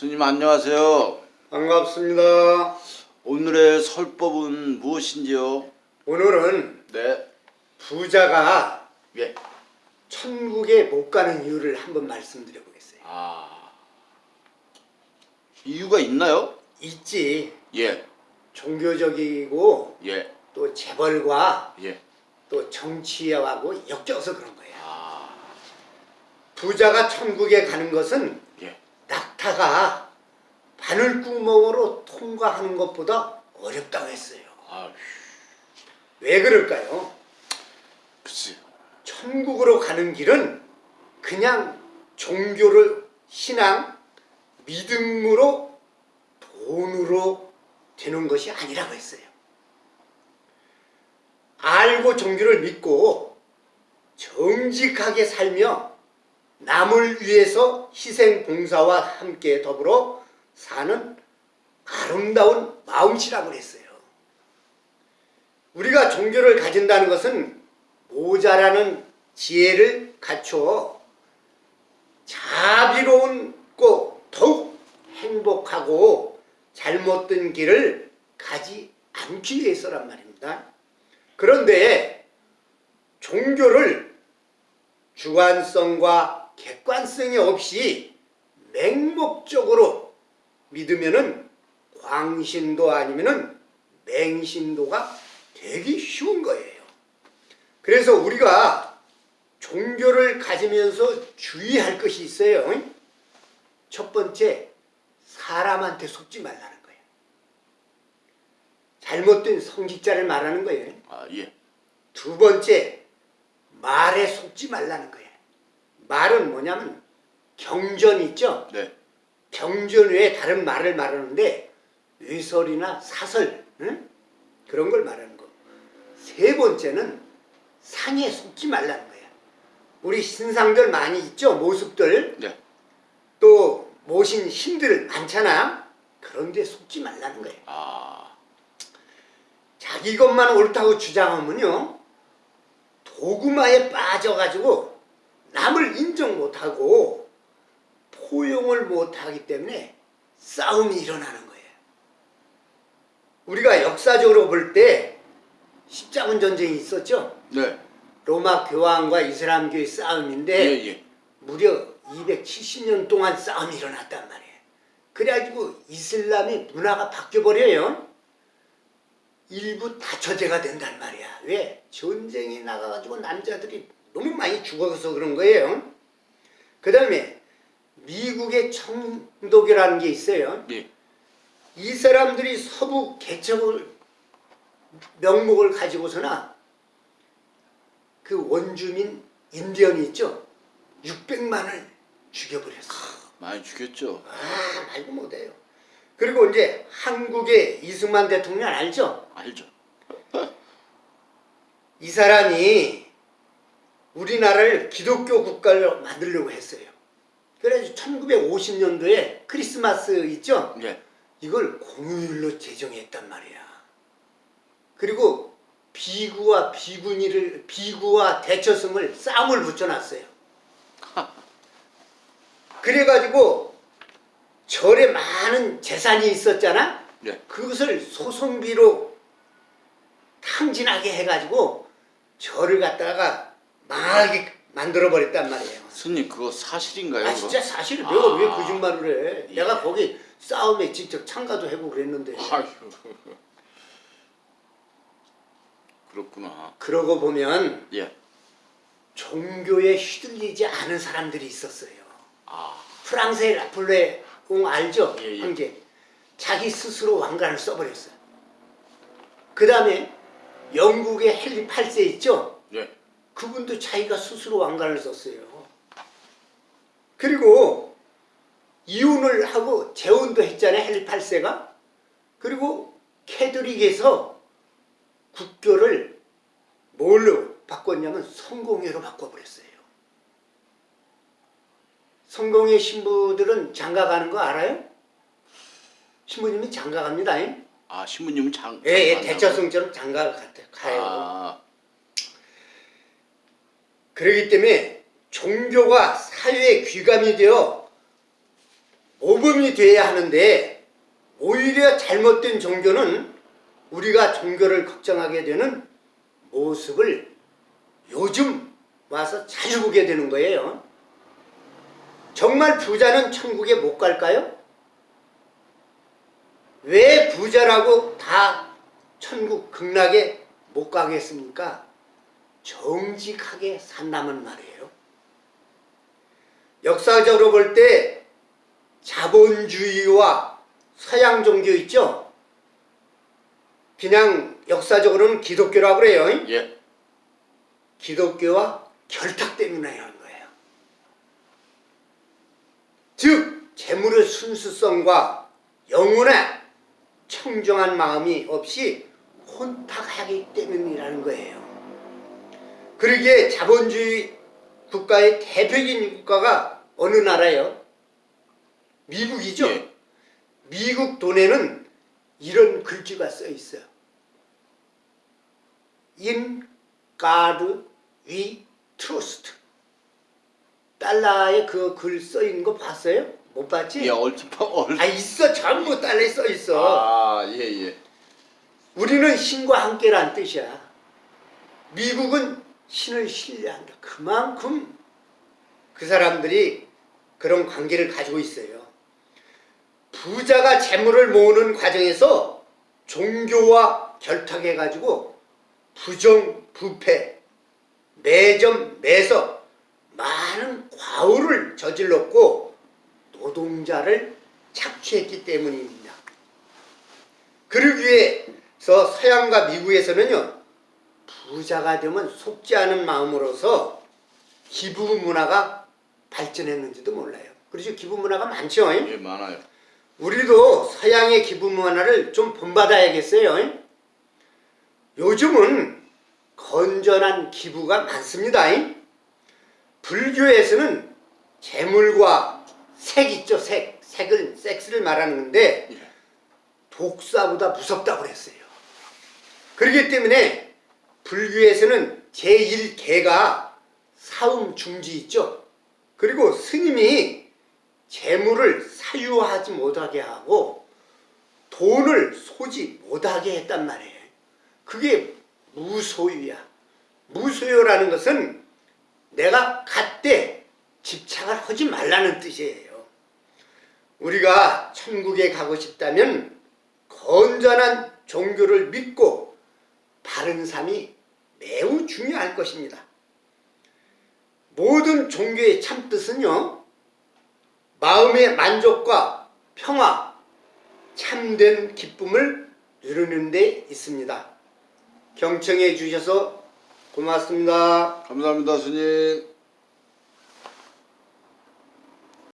스님 안녕하세요. 반갑습니다. 오늘의 설법은 무엇인지요? 오늘은 네. 부자가 예. 천국에 못 가는 이유를 한번 말씀드려 보겠어요. 아. 이유가 있나요? 있지. 예. 종교적이고 예. 또 재벌과 예. 또 정치하고 엮여서 그런 거야. 아. 부자가 천국에 가는 것은 예. 낙타가 바늘구멍으로 통과하는 것보다 어렵다고 했어요. 아. 왜 그럴까요? 글쎄. 천국으로 가는 길은 그냥 종교를 신앙, 믿음으로 돈으로 되는 것이 아니라고 했어요. 알고 종교를 믿고 정직하게 살며 남을 위해서 희생 봉사와 함께 더불어 사는 아름다운 마음씨라고 했어요. 우리가 종교를 가진다는 것은 모자라는 지혜를 갖추어 자비로운고 더욱 행복하고 잘못된 길을 가지 않기 위해서란 말입니다. 그런데 종교를 주관성과 객관성이 없이 맹목적으로 믿으면은 광신도 아니면은 맹신도가 되기 쉬운 거예요. 그래서 우리가 종교를 가지면서 주의할 것이 있어요. 첫 번째, 사람한테 속지 말라는 거예요. 잘못된 성직자를 말하는 거예요. 아, 예. 두 번째, 말에 속지 말라는 거예요. 말은 뭐냐면 경전 있죠? 네. 경전 외에 다른 말을 말하는데 의설이나 사설 응? 그런 걸 말하는 거. 세 번째는 상에 속지 말라는 거예요. 우리 신상들 많이 있죠? 모습들 네. 또 모신 신들 많잖아. 그런데 속지 말라는 거예요. 아. 자기 것만 옳다고 주장하면요. 도구마에 빠져가지고 남을 인정 못하고 포용을 못하기 때문에 싸움이 일어나는 거예요. 우리가 역사적으로 볼 때 십자군 전쟁이 있었죠. 네. 로마 교황과 이슬람교의 싸움인데 예, 예. 무려 270년 동안 싸움이 일어났단 말이에요. 그래가지고 이슬람의 문화가 바뀌어버려요. 일부 다처제가 된단 말이야. 왜? 전쟁에 나가가지고 남자들이 너무 많이 죽어서 그런 거예요. 그 다음에 미국의 청독이라는 게 있어요. 예. 이 사람들이 서부 개척을 명목을 가지고서나 그 원주민 인디언이 있죠. 600만을 죽여버렸어. 많이 죽였죠. 아 말도 못해요. 그리고 이제 한국의 이승만 대통령 알죠? 알죠. 이 사람이 우리나라를 기독교 국가로 만들려고 했어요. 그래서 1950년도에 크리스마스 있죠? 예. 이걸 공휴일로 제정했단 말이야. 그리고 비구와 비구니를 비구와 대처성을 쌈을 붙여놨어요. 그래가지고 절에 많은 재산이 있었잖아. 예. 그것을 소송비로 탕진하게 해가지고 절을 갖다가 망하게 만들어 버렸단 말이에요. 스님 그거 사실인가요? 아? 진짜 사실 내가 아. 왜 거짓말을 해? 예. 내가 거기 싸움에 직접 참가도 하고 그랬는데 아휴. 그렇구나. 그러고 보면 예. 종교에 휘둘리지 않은 사람들이 있었어요. 아. 프랑스의 라플레 옹 알죠? 예, 예. 황제. 자기 스스로 왕관을 써버렸어요. 그 다음에 영국의 헨리 8세 있죠? 예. 그분도 자기가 스스로 왕관을 썼어요. 그리고 이혼을 하고 재혼도 했잖아요. 헨리 8세가. 그리고 캐드릭에서 국교를 뭘로 바꿨냐면 성공회로 바꿔버렸어요. 성공회 신부들은 장가 가는 거 알아요? 신부님이 장가 갑니다. 예, 아 신부님은 장. 예, 장관이라고? 대처성처럼 장가 가- 가요. 아. 그렇기 때문에 종교가 사회에 귀감이 되어 모범이 돼야 하는데 오히려 잘못된 종교는 우리가 종교를 걱정하게 되는 모습을 요즘 와서 자주 보게 되는 거예요. 정말 부자는 천국에 못 갈까요? 왜 부자라고 다 천국 극락에 못 가겠습니까? 정직하게 산다면 말이에요. 역사적으로 볼 때 자본주의와 서양 종교 있죠? 그냥 역사적으로는 기독교라고 그래요. 예. 기독교와 결탁 때문에 하는 거예요. 즉 재물의 순수성과 영혼의 청정한 마음이 없이 혼탁하기 때문이라는 거예요. 그러기에 자본주의 국가의 대표적인 국가가 어느 나라예요? 미국이죠. 예. 미국 돈에는 이런 글귀가 써 있어요. In God we trust. 달러에 그 글 써 있는 거 봤어요? 못 봤지? 예, 얼핏 얼. 아 있어 전부 달러에 써 있어. 아, 예, 예. 우리는 신과 함께란 뜻이야. 미국은 신을 신뢰한다. 그만큼 그 사람들이 그런 관계를 가지고 있어요. 부자가 재물을 모으는 과정에서 종교와 결탁해가지고 부정, 부패, 매점, 매석 많은 과오를 저질렀고 노동자를 착취했기 때문입니다. 그러기 위해서 서양과 미국에서는요 부자가 되면 속지 않은 마음으로서 기부 문화가 발전했는지도 몰라요. 그렇죠? 기부 문화가 많죠. 예, 많아요. 우리도 서양의 기부 문화를 좀 본받아야겠어요. 요즘은 건전한 기부가 많습니다. 불교에서는 재물과 색 있죠, 색. 색을, 섹스를 말하는 건데 예. 독사보다 무섭다고 그랬어요. 그렇기 때문에 불교에서는 제1계가 사음 중지 있죠. 그리고 스님이 재물을 사유하지 못하게 하고 돈을 소지 못하게 했단 말이에요. 그게 무소유야. 무소유라는 것은 내가 갖되 집착을 하지 말라는 뜻이에요. 우리가 천국에 가고 싶다면 건전한 종교를 믿고 바른 삶이 매우 중요할 것입니다. 모든 종교의 참뜻은요. 마음의 만족과 평화, 참된 기쁨을 누리는 데 있습니다. 경청해 주셔서 고맙습니다. 감사합니다, 스님.